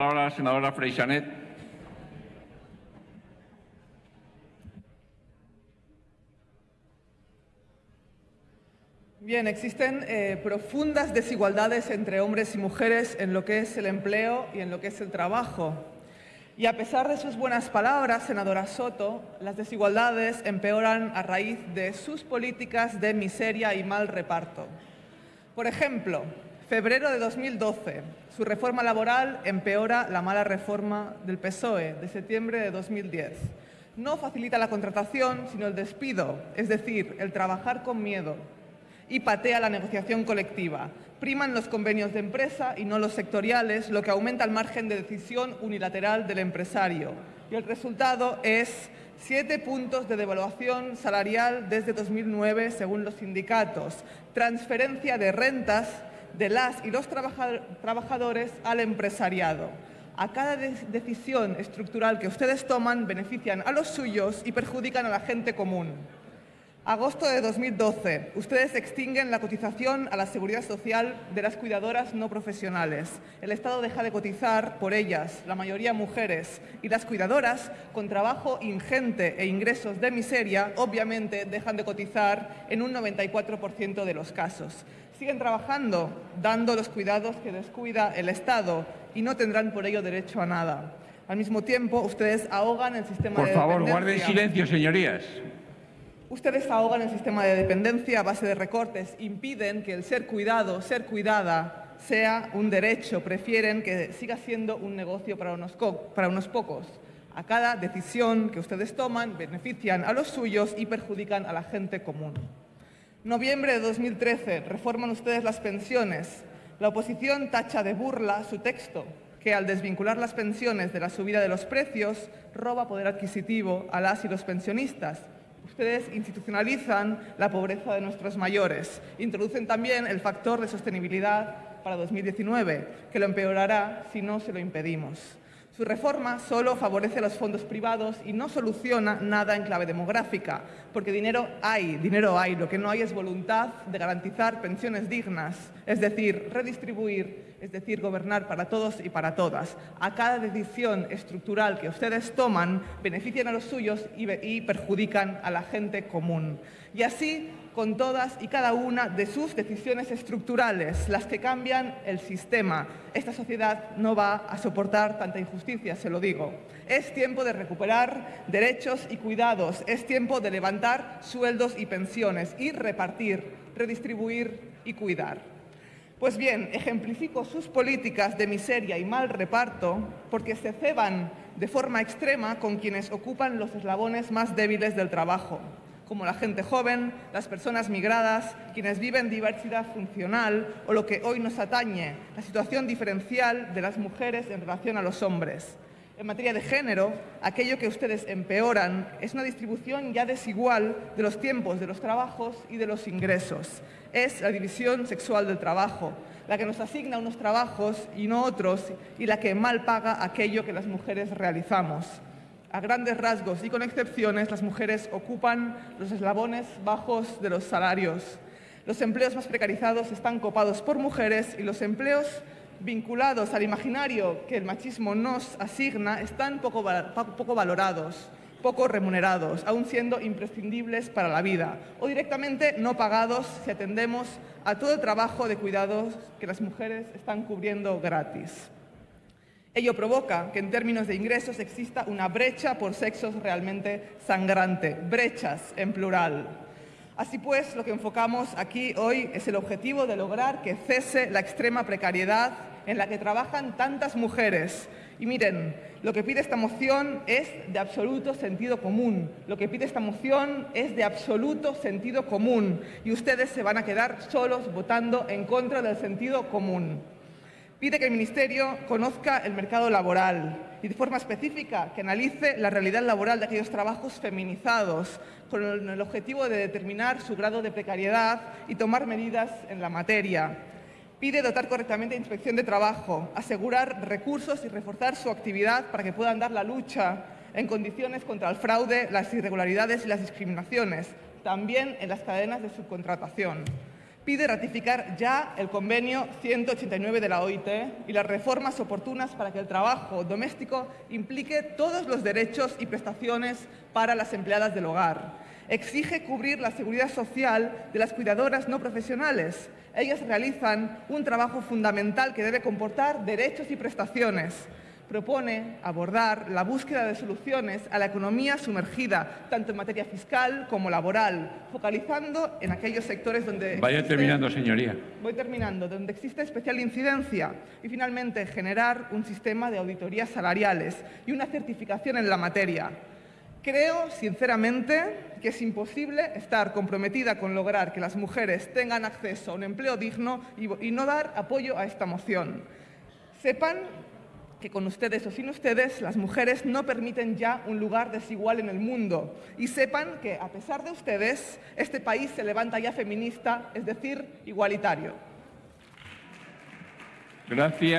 Ahora, senadora Freixanet. Bien, existen eh, profundas desigualdades entre hombres y mujeres en lo que es el empleo y en lo que es el trabajo. Y a pesar de sus buenas palabras, senadora Soto, las desigualdades empeoran a raíz de sus políticas de miseria y mal reparto. Por ejemplo, febrero de 2012, su reforma laboral empeora la mala reforma del PSOE de septiembre de 2010. No facilita la contratación, sino el despido, es decir, el trabajar con miedo, y patea la negociación colectiva. Priman los convenios de empresa y no los sectoriales, lo que aumenta el margen de decisión unilateral del empresario. Y el resultado es siete puntos de devaluación salarial desde 2009, según los sindicatos, transferencia de rentas de las y los trabajadores al empresariado. A cada decisión estructural que ustedes toman benefician a los suyos y perjudican a la gente común. Agosto de 2012. Ustedes extinguen la cotización a la seguridad social de las cuidadoras no profesionales. El Estado deja de cotizar por ellas, la mayoría mujeres, y las cuidadoras, con trabajo ingente e ingresos de miseria, obviamente dejan de cotizar en un 94% de los casos. Siguen trabajando, dando los cuidados que descuida el Estado y no tendrán por ello derecho a nada. Al mismo tiempo, ustedes ahogan el sistema por de favor, dependencia. guarden silencio, señorías. Ustedes ahogan el sistema de dependencia a base de recortes, impiden que el ser cuidado, ser cuidada, sea un derecho, prefieren que siga siendo un negocio para unos, para unos pocos. A cada decisión que ustedes toman benefician a los suyos y perjudican a la gente común. Noviembre de 2013, reforman ustedes las pensiones. La oposición tacha de burla su texto, que al desvincular las pensiones de la subida de los precios, roba poder adquisitivo a las y los pensionistas Ustedes institucionalizan la pobreza de nuestros mayores. Introducen también el factor de sostenibilidad para 2019, que lo empeorará si no se lo impedimos. Su reforma solo favorece a los fondos privados y no soluciona nada en clave demográfica, porque dinero hay, dinero hay. Lo que no hay es voluntad de garantizar pensiones dignas, es decir, redistribuir, es decir, gobernar para todos y para todas. A cada decisión estructural que ustedes toman, benefician a los suyos y, y perjudican a la gente común. Y así con todas y cada una de sus decisiones estructurales, las que cambian el sistema. Esta sociedad no va a soportar tanta injusticia, se lo digo. Es tiempo de recuperar derechos y cuidados, es tiempo de levantar sueldos y pensiones y repartir, redistribuir y cuidar. Pues bien, ejemplifico sus políticas de miseria y mal reparto porque se ceban de forma extrema con quienes ocupan los eslabones más débiles del trabajo como la gente joven, las personas migradas, quienes viven diversidad funcional o lo que hoy nos atañe, la situación diferencial de las mujeres en relación a los hombres. En materia de género, aquello que ustedes empeoran es una distribución ya desigual de los tiempos de los trabajos y de los ingresos. Es la división sexual del trabajo, la que nos asigna unos trabajos y no otros y la que mal paga aquello que las mujeres realizamos. A grandes rasgos y con excepciones, las mujeres ocupan los eslabones bajos de los salarios. Los empleos más precarizados están copados por mujeres y los empleos vinculados al imaginario que el machismo nos asigna están poco, valorados, poco remunerados, aún siendo imprescindibles para la vida, o directamente no pagados si atendemos a todo el trabajo de cuidados que las mujeres están cubriendo gratis. Ello provoca que en términos de ingresos exista una brecha por sexos realmente sangrante, brechas en plural. Así pues, lo que enfocamos aquí hoy es el objetivo de lograr que cese la extrema precariedad en la que trabajan tantas mujeres. Y miren, lo que pide esta moción es de absoluto sentido común. Lo que pide esta moción es de absoluto sentido común. Y ustedes se van a quedar solos votando en contra del sentido común. Pide que el Ministerio conozca el mercado laboral y de forma específica que analice la realidad laboral de aquellos trabajos feminizados con el objetivo de determinar su grado de precariedad y tomar medidas en la materia. Pide dotar correctamente a Inspección de Trabajo, asegurar recursos y reforzar su actividad para que puedan dar la lucha en condiciones contra el fraude, las irregularidades y las discriminaciones, también en las cadenas de subcontratación pide ratificar ya el convenio 189 de la OIT y las reformas oportunas para que el trabajo doméstico implique todos los derechos y prestaciones para las empleadas del hogar. Exige cubrir la seguridad social de las cuidadoras no profesionales. Ellas realizan un trabajo fundamental que debe comportar derechos y prestaciones propone abordar la búsqueda de soluciones a la economía sumergida, tanto en materia fiscal como laboral, focalizando en aquellos sectores donde... Vaya existe- terminando, señoría. Voy terminando. Donde existe especial incidencia. Y finalmente, generar un sistema de auditorías salariales y una certificación en la materia. Creo, sinceramente, que es imposible estar comprometida con lograr que las mujeres tengan acceso a un empleo digno y, y no dar apoyo a esta moción. Sepan que con ustedes o sin ustedes las mujeres no permiten ya un lugar desigual en el mundo. Y sepan que, a pesar de ustedes, este país se levanta ya feminista, es decir, igualitario. Gracias.